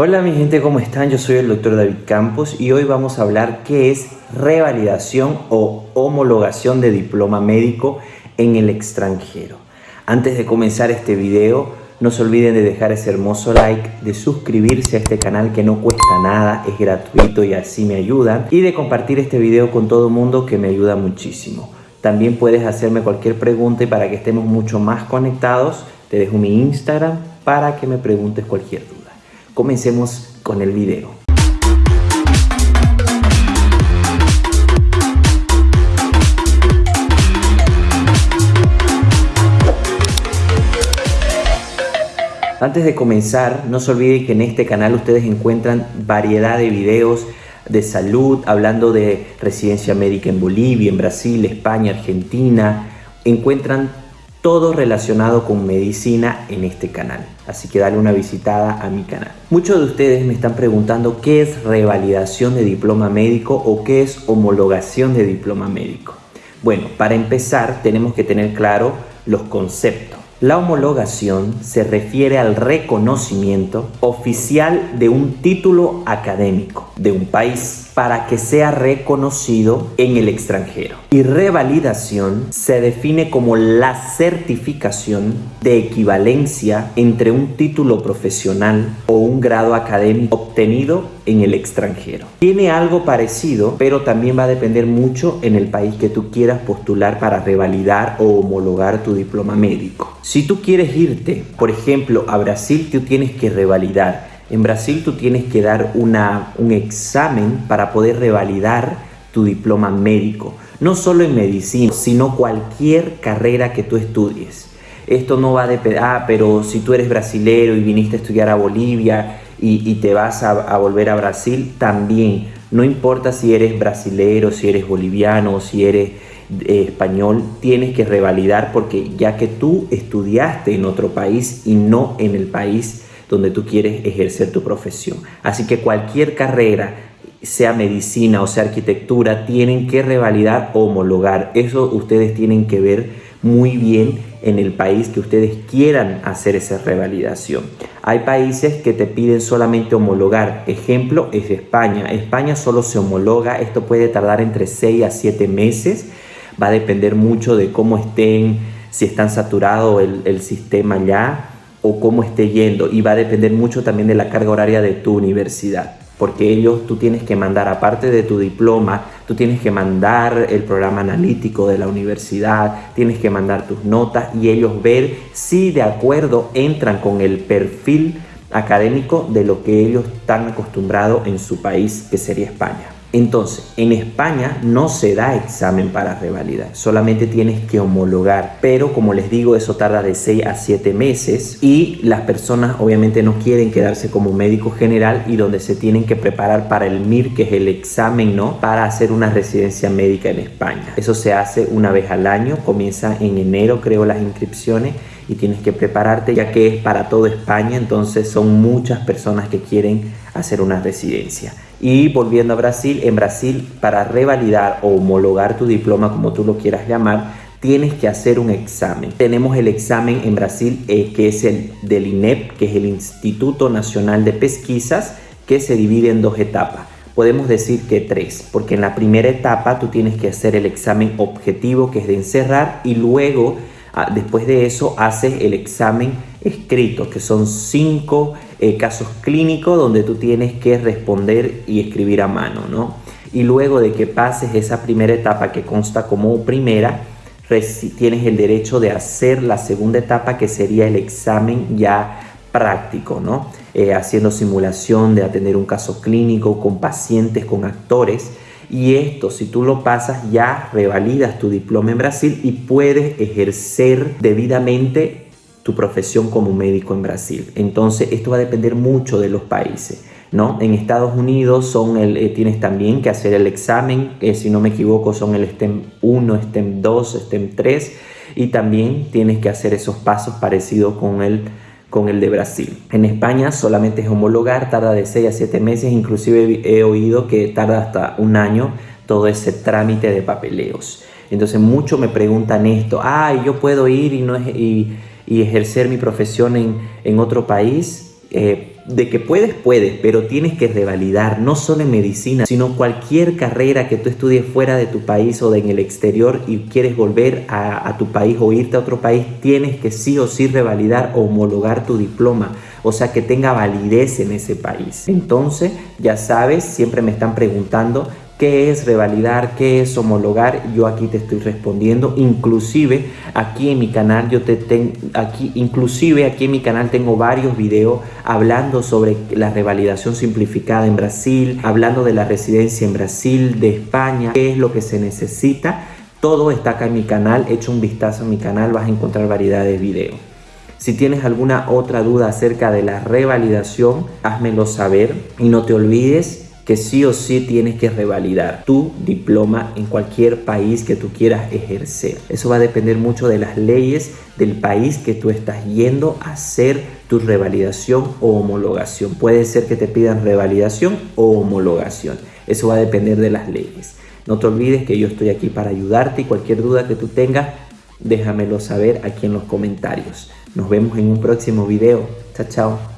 Hola mi gente, ¿cómo están? Yo soy el doctor David Campos y hoy vamos a hablar qué es revalidación o homologación de diploma médico en el extranjero. Antes de comenzar este video, no se olviden de dejar ese hermoso like, de suscribirse a este canal que no cuesta nada, es gratuito y así me ayudan, y de compartir este video con todo el mundo que me ayuda muchísimo. También puedes hacerme cualquier pregunta y para que estemos mucho más conectados, te dejo mi Instagram para que me preguntes cualquier duda. Comencemos con el video. Antes de comenzar, no se olviden que en este canal ustedes encuentran variedad de videos de salud, hablando de residencia médica en Bolivia, en Brasil, España, Argentina. Encuentran todo relacionado con medicina en este canal. Así que dale una visitada a mi canal. Muchos de ustedes me están preguntando qué es revalidación de diploma médico o qué es homologación de diploma médico. Bueno, para empezar tenemos que tener claro los conceptos. La homologación se refiere al reconocimiento oficial de un título académico de un país para que sea reconocido en el extranjero. Y revalidación se define como la certificación de equivalencia entre un título profesional o un grado académico obtenido en el extranjero. Tiene algo parecido, pero también va a depender mucho en el país que tú quieras postular para revalidar o homologar tu diploma médico. Si tú quieres irte, por ejemplo, a Brasil, tú tienes que revalidar en Brasil tú tienes que dar una, un examen para poder revalidar tu diploma médico. No solo en medicina, sino cualquier carrera que tú estudies. Esto no va de, ah, pero si tú eres brasilero y viniste a estudiar a Bolivia y, te vas a, volver a Brasil, también. No importa si eres brasilero, si eres boliviano si eres eh, español, tienes que revalidar porque ya que tú estudiaste en otro país y no en el país donde tú quieres ejercer tu profesión. Así que cualquier carrera, sea medicina o sea arquitectura, tienen que revalidar homologar. Eso ustedes tienen que ver muy bien en el país que ustedes quieran hacer esa revalidación. Hay países que te piden solamente homologar. Ejemplo es España. España solo se homologa. Esto puede tardar entre 6 a 7 meses. Va a depender mucho de cómo estén, si están saturado el, el sistema ya o cómo esté yendo y va a depender mucho también de la carga horaria de tu universidad porque ellos tú tienes que mandar aparte de tu diploma, tú tienes que mandar el programa analítico de la universidad, tienes que mandar tus notas y ellos ver si de acuerdo entran con el perfil académico de lo que ellos están acostumbrados en su país, que sería España. Entonces, en España no se da examen para revalidar, solamente tienes que homologar, pero como les digo, eso tarda de 6 a 7 meses y las personas obviamente no quieren quedarse como médico general y donde se tienen que preparar para el MIR, que es el examen, ¿no? Para hacer una residencia médica en España. Eso se hace una vez al año, comienza en enero creo las inscripciones y tienes que prepararte ya que es para toda España, entonces son muchas personas que quieren hacer una residencia. Y volviendo a Brasil, en Brasil para revalidar o homologar tu diploma, como tú lo quieras llamar, tienes que hacer un examen. Tenemos el examen en Brasil eh, que es el del INEP, que es el Instituto Nacional de Pesquisas, que se divide en dos etapas. Podemos decir que tres, porque en la primera etapa tú tienes que hacer el examen objetivo, que es de encerrar, y luego, ah, después de eso, haces el examen escrito, que son cinco eh, casos clínicos donde tú tienes que responder y escribir a mano, ¿no? Y luego de que pases esa primera etapa que consta como primera, tienes el derecho de hacer la segunda etapa que sería el examen ya práctico, ¿no? Eh, haciendo simulación de atender un caso clínico con pacientes, con actores. Y esto, si tú lo pasas, ya revalidas tu diploma en Brasil y puedes ejercer debidamente tu profesión como médico en Brasil. Entonces, esto va a depender mucho de los países. ¿no? En Estados Unidos son el, eh, tienes también que hacer el examen, que si no me equivoco son el STEM 1, STEM 2, STEM 3 y también tienes que hacer esos pasos parecidos con el, con el de Brasil. En España solamente es homologar, tarda de 6 a 7 meses, inclusive he oído que tarda hasta un año todo ese trámite de papeleos. Entonces muchos me preguntan esto, ay, yo puedo ir y no es... Y, y ejercer mi profesión en, otro país, eh, de que puedes, puedes, pero tienes que revalidar, no solo en medicina, sino cualquier carrera que tú estudies fuera de tu país o de en el exterior y quieres volver a, a tu país o irte a otro país, tienes que sí o sí revalidar o homologar tu diploma o sea que tenga validez en ese país. Entonces, ya sabes, siempre me están preguntando qué es revalidar, qué es homologar, yo aquí te estoy respondiendo, inclusive aquí en mi canal yo te tengo aquí inclusive aquí en mi canal tengo varios videos hablando sobre la revalidación simplificada en Brasil, hablando de la residencia en Brasil, de España, qué es lo que se necesita. Todo está acá en mi canal, echa un vistazo en mi canal, vas a encontrar variedad de videos. Si tienes alguna otra duda acerca de la revalidación, házmelo saber y no te olvides que sí o sí tienes que revalidar tu diploma en cualquier país que tú quieras ejercer. Eso va a depender mucho de las leyes del país que tú estás yendo a hacer tu revalidación o homologación. Puede ser que te pidan revalidación o homologación. Eso va a depender de las leyes. No te olvides que yo estoy aquí para ayudarte y cualquier duda que tú tengas, déjamelo saber aquí en los comentarios. Nos vemos en un próximo video. Chao, chao.